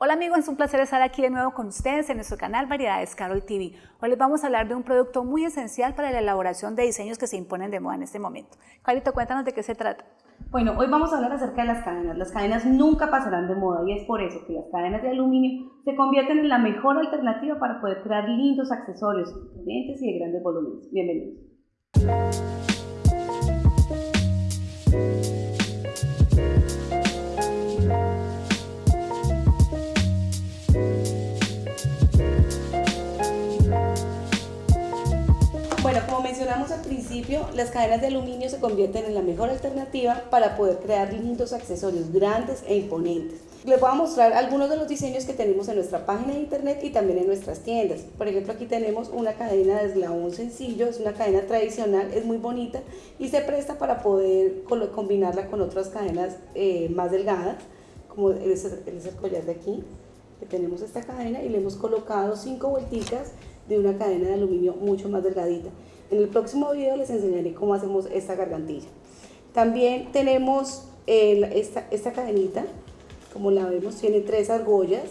Hola amigos, es un placer estar aquí de nuevo con ustedes en nuestro canal Variedades Carol TV. Hoy les vamos a hablar de un producto muy esencial para la elaboración de diseños que se imponen de moda en este momento. Carito, cuéntanos de qué se trata. Bueno, hoy vamos a hablar acerca de las cadenas. Las cadenas nunca pasarán de moda y es por eso que las cadenas de aluminio se convierten en la mejor alternativa para poder crear lindos accesorios, potentes y de grandes volúmenes. Bienvenidos. Mencionamos al principio, las cadenas de aluminio se convierten en la mejor alternativa para poder crear lindos accesorios grandes e imponentes. Les voy a mostrar algunos de los diseños que tenemos en nuestra página de internet y también en nuestras tiendas. Por ejemplo, aquí tenemos una cadena de eslabón sencillo, es una cadena tradicional, es muy bonita y se presta para poder combinarla con otras cadenas eh, más delgadas, como es el collar de aquí, que tenemos esta cadena y le hemos colocado cinco vuelticas de una cadena de aluminio mucho más delgadita. En el próximo video les enseñaré cómo hacemos esta gargantilla. También tenemos esta, esta cadenita, como la vemos, tiene tres argollas,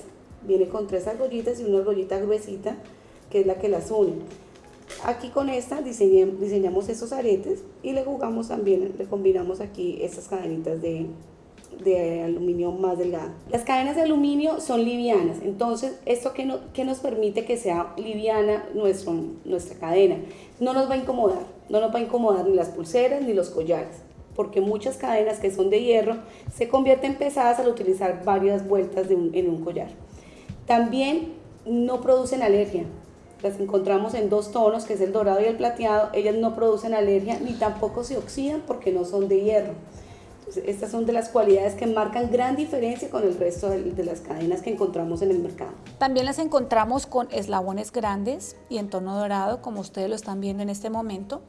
viene con tres argollitas y una argollita gruesita, que es la que las une. Aquí con esta diseñamos estos aretes y le jugamos también, le combinamos aquí estas cadenitas de, de aluminio más delgada. Las cadenas de aluminio son livianas, entonces esto que, no, que nos permite que sea liviana nuestra cadena, no nos va a incomodar, no nos va a incomodar ni las pulseras ni los collares, porque muchas cadenas que son de hierro se convierten pesadas al utilizar varias vueltas en un collar. También no producen alergia, las encontramos en dos tonos, que es el dorado y el plateado, ellas no producen alergia ni tampoco se oxidan porque no son de hierro. Estas son de las cualidades que marcan gran diferencia con el resto de, las cadenas que encontramos en el mercado. También las encontramos con eslabones grandes y en tono dorado, como ustedes lo están viendo en este momento.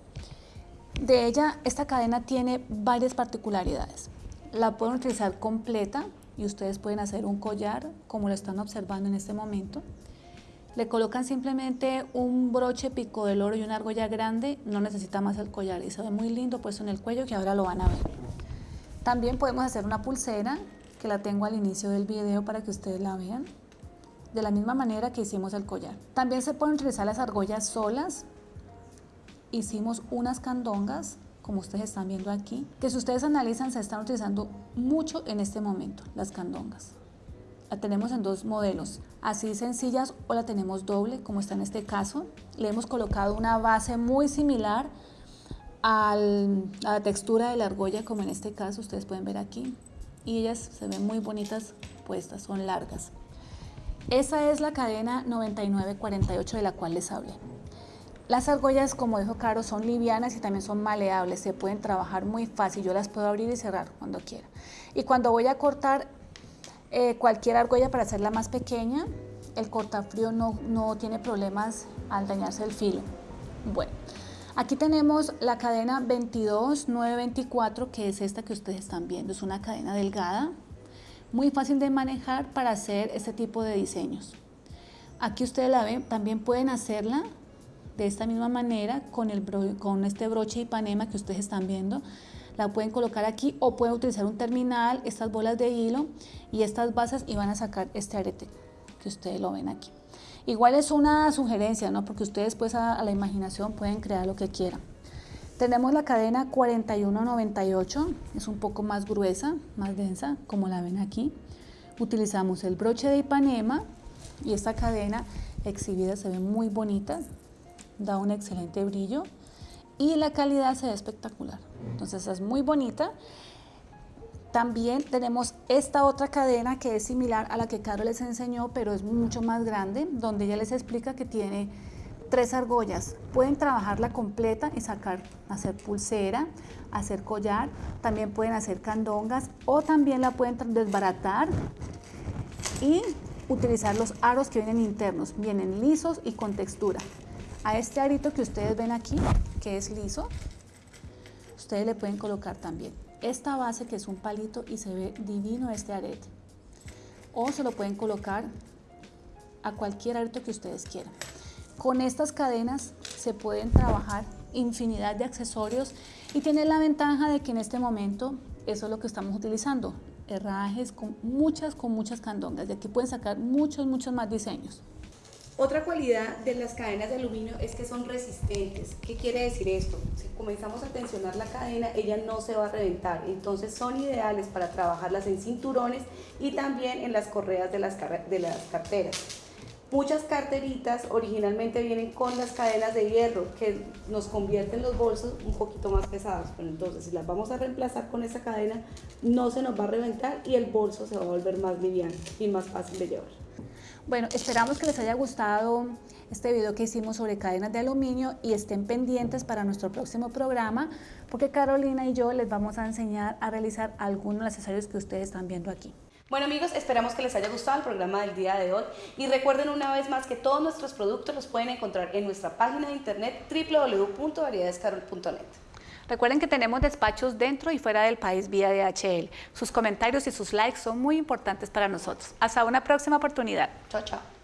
De ella, esta cadena tiene varias particularidades. La pueden utilizar completa y ustedes pueden hacer un collar, como lo están observando en este momento. Le colocan simplemente un broche pico del oro y una argolla grande, no necesita más el collar y se ve muy lindo puesto en el cuello que ahora lo van a ver. También podemos hacer una pulsera, que la tengo al inicio del video para que ustedes la vean, de la misma manera que hicimos el collar. También se pueden utilizar las argollas solas. Hicimos unas candongas, como ustedes están viendo aquí, que si ustedes analizan se están utilizando mucho en este momento, las candongas. La tenemos en dos modelos, así sencillas o la tenemos doble, como está en este caso. Le hemos colocado una base muy similar a la textura de la argolla, como en este caso ustedes pueden ver aquí. Y ellas se ven muy bonitas puestas, son largas. Esa es la cadena 9948 de la cual les hablé. Las argollas, como dijo Caro, son livianas y también son maleables, se pueden trabajar muy fácil, yo las puedo abrir y cerrar cuando quiera. Y cuando voy a cortar eh, cualquier argolla para hacerla más pequeña, el cortafrío no, no tiene problemas al dañarse el filo. Bueno, Aquí tenemos la cadena 22924, que es esta que ustedes están viendo. Es una cadena delgada, muy fácil de manejar para hacer este tipo de diseños. Aquí ustedes la ven, también pueden hacerla de esta misma manera con, este broche Ipanema que ustedes están viendo. La pueden colocar aquí o pueden utilizar un terminal, estas bolas de hilo y estas basas y van a sacar este arete que ustedes lo ven aquí. Igual es una sugerencia, ¿no? Porque ustedes pues a, la imaginación pueden crear lo que quieran. Tenemos la cadena 4198, es un poco más gruesa, más densa, como la ven aquí. Utilizamos el broche de Ipanema y esta cadena exhibida se ve muy bonita, da un excelente brillo y la calidad se ve espectacular. Entonces es muy bonita también tenemos esta otra cadena que es similar a la que Caro les enseñó, pero es mucho más grande, donde ella les explica que tiene tres argollas. Pueden trabajarla completa y sacar, hacer pulsera, hacer collar, también pueden hacer candongas o también la pueden desbaratar y utilizar los aros que vienen internos, vienen lisos y con textura. A este arito que ustedes ven aquí, que es liso, ustedes le pueden colocar también esta base que es un palito y se ve divino este arete. O se lo pueden colocar a cualquier arete que ustedes quieran. Con estas cadenas se pueden trabajar infinidad de accesorios y tiene la ventaja de que en este momento eso es lo que estamos utilizando. herrajes, con muchas, con muchas candongas. De aquí pueden sacar muchos, muchos más diseños. Otra cualidad de las cadenas de aluminio es que son resistentes. ¿Qué quiere decir esto? Si comenzamos a tensionar la cadena, ella no se va a reventar. Entonces son ideales para trabajarlas en cinturones y también en las correas de las, de las carteras. Muchas carteritas originalmente vienen con las cadenas de hierro que nos convierten los bolsos un poquito más pesados, pero entonces si las vamos a reemplazar con esa cadena no se nos va a reventar y el bolso se va a volver más liviano y más fácil de llevar. Bueno, esperamos que les haya gustado este video que hicimos sobre cadenas de aluminio y estén pendientes para nuestro próximo programa porque Carolina y yo les vamos a enseñar a realizar algunos accesorios que ustedes están viendo aquí. Bueno amigos, esperamos que les haya gustado el programa del día de hoy y recuerden una vez más que todos nuestros productos los pueden encontrar en nuestra página de internet www.variedadescarol.net. Recuerden que tenemos despachos dentro y fuera del país vía DHL. Sus comentarios y sus likes son muy importantes para nosotros. Hasta una próxima oportunidad. Chao, chao.